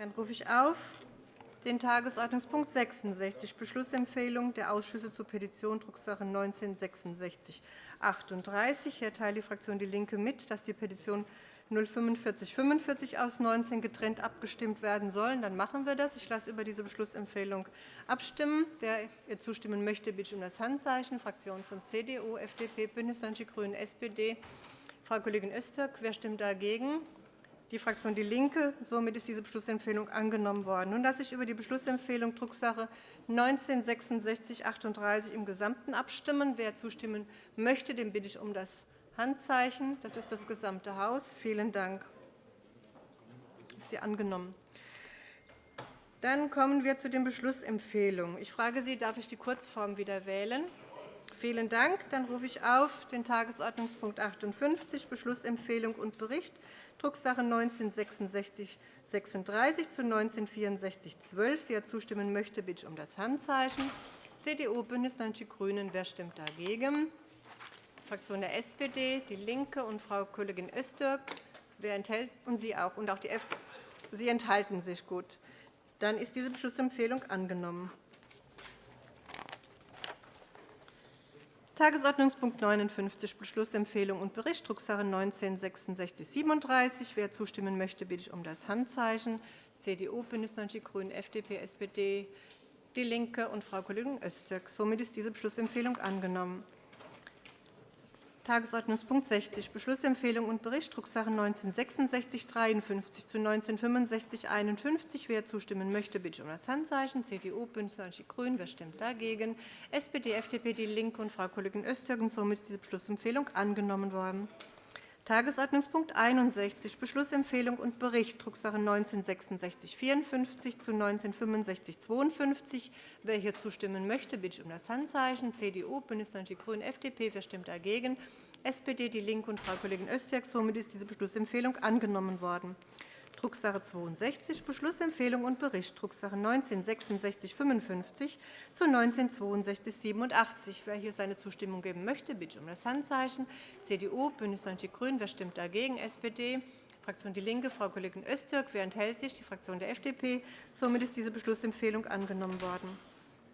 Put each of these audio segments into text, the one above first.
Dann rufe ich auf den Tagesordnungspunkt 66, Beschlussempfehlung der Ausschüsse zur Petition Drucksache 19 /196638. Hier teilt die Fraktion DIE LINKE mit, dass die Petition 04545 aus 19 getrennt abgestimmt werden sollen. Dann machen wir das. Ich lasse über diese Beschlussempfehlung abstimmen. Wer ihr zustimmen möchte, bitte ich um das Handzeichen. Fraktionen von CDU, FDP, BÜNDNIS 90 die GRÜNEN, SPD. Frau Kollegin Öztürk. Wer stimmt dagegen? Die Fraktion DIE LINKE. Somit ist diese Beschlussempfehlung angenommen worden. Nun lasse ich über die Beschlussempfehlung Drucksache 19-6638 im Gesamten abstimmen. Wer zustimmen möchte, den bitte ich um das Handzeichen. Das ist das gesamte Haus. Vielen Dank. Ist sie angenommen. Dann kommen wir zu den Beschlussempfehlungen. Ich frage Sie, darf ich die Kurzform wieder wählen? Vielen Dank. Dann rufe ich auf den Tagesordnungspunkt 58, Beschlussempfehlung und Bericht Drucksache 19-6636 zu 19-6412. Wer zustimmen möchte, bitte ich um das Handzeichen. CDU, BÜNDNIS 90 die GRÜNEN. Wer stimmt dagegen? Die Fraktion der SPD, DIE LINKE und Frau Kollegin Öztürk. Wer enthält, und Sie auch. Und auch die F Sie enthalten sich. Gut. Dann ist diese Beschlussempfehlung angenommen. Tagesordnungspunkt 59, Beschlussempfehlung und Bericht, Drucksache 19-6637. Wer zustimmen möchte, bitte ich um das Handzeichen. CDU, BÜNDNIS 90 die GRÜNEN, FDP, SPD, DIE LINKE und Frau Kollegin Öztürk. Somit ist diese Beschlussempfehlung angenommen. Tagesordnungspunkt 60, Beschlussempfehlung und Bericht, Drucksache 19-6653 zu 19-6551. Wer zustimmen möchte, bitte um das Handzeichen. CDU, BÜNDNIS 90 die GRÜNEN. Wer stimmt dagegen? SPD, FDP, DIE LINKE und Frau Kollegin Öztürk. Somit ist diese Beschlussempfehlung angenommen worden. Tagesordnungspunkt 61, Beschlussempfehlung und Bericht, Drucksache 19-6654 zu 19-6552. Wer hier zustimmen möchte, bitte ich um das Handzeichen. CDU, BÜNDNIS 90 die GRÜNEN, FDP. Wer stimmt dagegen? SPD, DIE LINKE und Frau Kollegin Öztürk. Somit ist diese Beschlussempfehlung angenommen worden. Drucksache 62, Beschlussempfehlung und Bericht, Drucksache 19-6655 zu 19-6287. Wer hier seine Zustimmung geben möchte, bitte um das Handzeichen. CDU, BÜNDNIS 90 die GRÜNEN. Wer stimmt dagegen? SPD. Fraktion DIE LINKE, Frau Kollegin Öztürk. Wer enthält sich? Die Fraktion der FDP. Somit ist diese Beschlussempfehlung angenommen worden.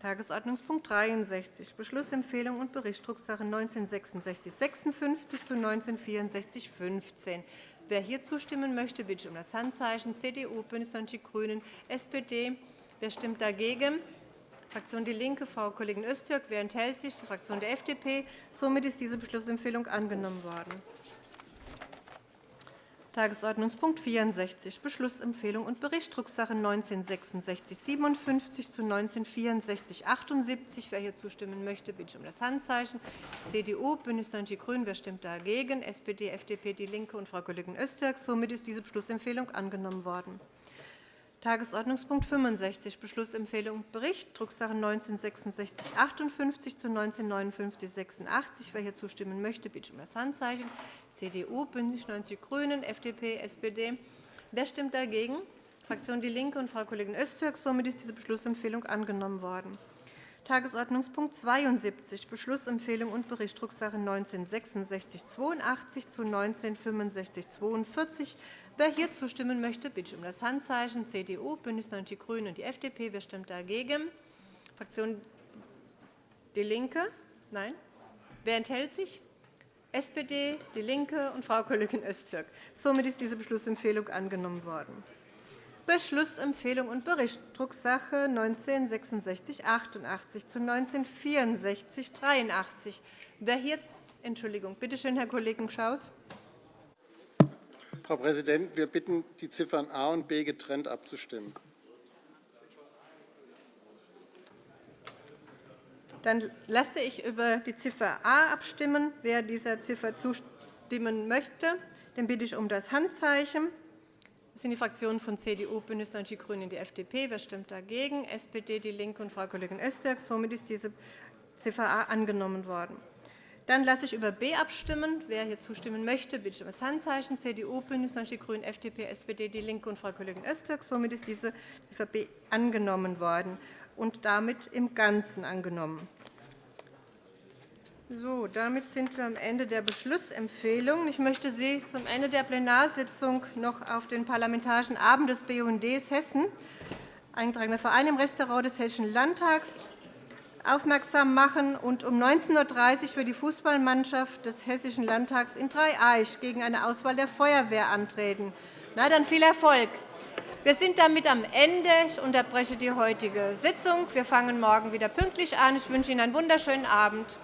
Tagesordnungspunkt 63, Beschlussempfehlung und Bericht, Drucksache 19-6656 zu 19-6415. Wer hier zustimmen möchte, bitte ich um das Handzeichen. CDU, BÜNDNIS 90 die GRÜNEN, SPD. Wer stimmt dagegen? Fraktion DIE LINKE, Frau Kollegin Öztürk. Wer enthält sich? Die Fraktion der FDP. Somit ist diese Beschlussempfehlung angenommen worden. Tagesordnungspunkt 64, Beschlussempfehlung und Bericht, Drucksache 19-6657 zu 19-6478. Wer hier zustimmen möchte, bitte ich um das Handzeichen. CDU, BÜNDNIS 90 die GRÜNEN. Wer stimmt dagegen? SPD, FDP, DIE LINKE und Frau Kollegin Öztürk. Somit ist diese Beschlussempfehlung angenommen worden. Tagesordnungspunkt 65, Beschlussempfehlung und Bericht, Drucksache 19-6658 zu 19-5986. Wer hier zustimmen möchte, bitte um das Handzeichen. CDU, BÜNDNIS 90 die GRÜNEN, FDP, SPD. Wer stimmt dagegen? Fraktion DIE LINKE und Frau Kollegin Öztürk. Somit ist diese Beschlussempfehlung angenommen worden. Tagesordnungspunkt 72, Beschlussempfehlung und Bericht, Drucksache 19-6682 zu 19-6542. Wer hier zustimmen möchte, bitte ich um das Handzeichen. CDU, BÜNDNIS 90 die GRÜNEN und die FDP. Wer stimmt dagegen? Fraktion DIE LINKE? Nein. Wer enthält sich? SPD, DIE LINKE und Frau Kollegin Öztürk. Somit ist diese Beschlussempfehlung angenommen worden. Beschlussempfehlung und Bericht, Drucksache 19-6688 zu 19-6483. Wer hier Entschuldigung, bitte schön, Herr Kollege Schaus. Frau Präsidentin, wir bitten, die Ziffern A und B getrennt abzustimmen. Dann lasse ich über die Ziffer A abstimmen. Wer dieser Ziffer zustimmen möchte, den bitte ich um das Handzeichen. Das sind die Fraktionen von CDU, BÜNDNIS 90 die GRÜNEN und die FDP. Wer stimmt dagegen? SPD, DIE LINKE und Frau Kollegin Öztürk. Somit ist diese Ziffer A angenommen worden. Dann lasse ich über B abstimmen. Wer hier zustimmen möchte, bitte um das Handzeichen. CDU, BÜNDNIS 90 die GRÜNEN, FDP, SPD, DIE LINKE und Frau Kollegin Öztürk. Somit ist diese Ziffer B angenommen worden und damit im Ganzen angenommen. So, damit sind wir am Ende der Beschlussempfehlung. Ich möchte Sie zum Ende der Plenarsitzung noch auf den Parlamentarischen Abend des BUND Hessen, eingetragener Verein im Restaurant des Hessischen Landtags, aufmerksam machen und um 19.30 Uhr wird die Fußballmannschaft des Hessischen Landtags in Dreieich gegen eine Auswahl der Feuerwehr antreten. Na, dann viel Erfolg! Wir sind damit am Ende. Ich unterbreche die heutige Sitzung. Wir fangen morgen wieder pünktlich an. Ich wünsche Ihnen einen wunderschönen Abend.